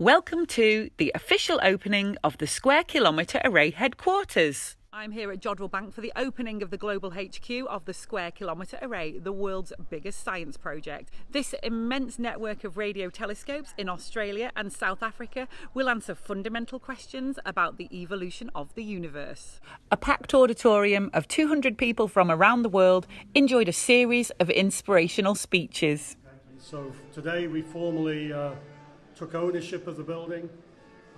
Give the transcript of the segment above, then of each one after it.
Welcome to the official opening of the Square Kilometre Array headquarters. I'm here at Jodrell Bank for the opening of the global HQ of the Square Kilometre Array, the world's biggest science project. This immense network of radio telescopes in Australia and South Africa will answer fundamental questions about the evolution of the universe. A packed auditorium of 200 people from around the world enjoyed a series of inspirational speeches. So today we formally uh, took ownership of the building.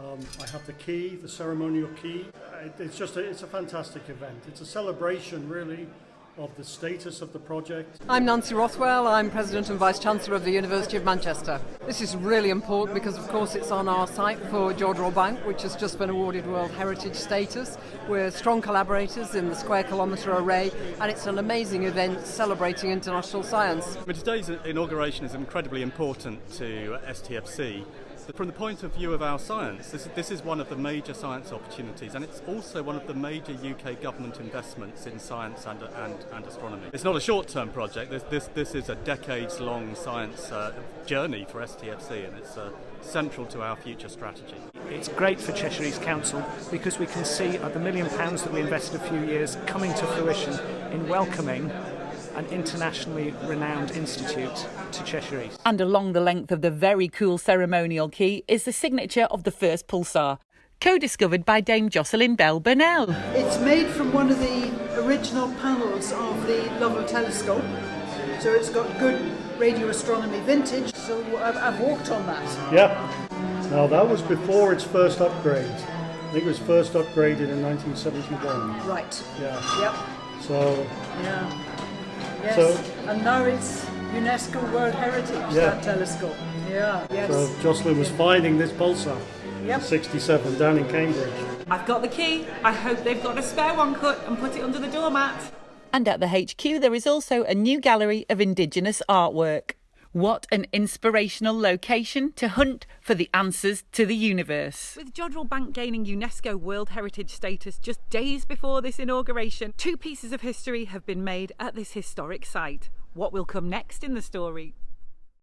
Um, I have the key, the ceremonial key. It, it's just a, it's a fantastic event. It's a celebration, really, of the status of the project. I'm Nancy Rothwell. I'm President and Vice Chancellor of the University of Manchester. This is really important because, of course, it's on our site for Jodrell Bank, which has just been awarded World Heritage status. We're strong collaborators in the Square Kilometre Array, and it's an amazing event celebrating international science. But today's inauguration is incredibly important to STFC from the point of view of our science, this, this, is one of the major science opportunities, and it's also one of the major UK government investments in science and, and, and astronomy. It's not a short term project, this, this, this, is a decades long science uh, journey for STFC, and it's uh, central to our future strategy. It's great for Cheshire East Council because we can see the million pounds that we invested a few years coming to fruition in welcoming an internationally renowned institute to Cheshire East. And along the length of the very cool ceremonial key is the signature of the first pulsar, co-discovered by Dame Jocelyn Bell Burnell. It's made from one of the original panels of the Lovell telescope, so it's got good radio astronomy vintage, so I've, I've walked on that. Yeah. Now that was before its first upgrade. I think it was first upgraded in 1971. Right. Yeah. Yep. So. Yeah. Yes. So, and now it's UNESCO World Heritage, Yeah. that telescope. Yeah, yes. so Jocelyn was finding this pulsar Yep. in 67 down in Cambridge. I've got the key. I hope they've got a spare one cut and put it under the doormat. And at the HQ, there is also a new gallery of Indigenous artwork. What an inspirational location to hunt for the answers to the universe. With Jodrell Bank gaining UNESCO World Heritage status just days before this inauguration, two pieces of history have been made at this historic site. What will come next in the story?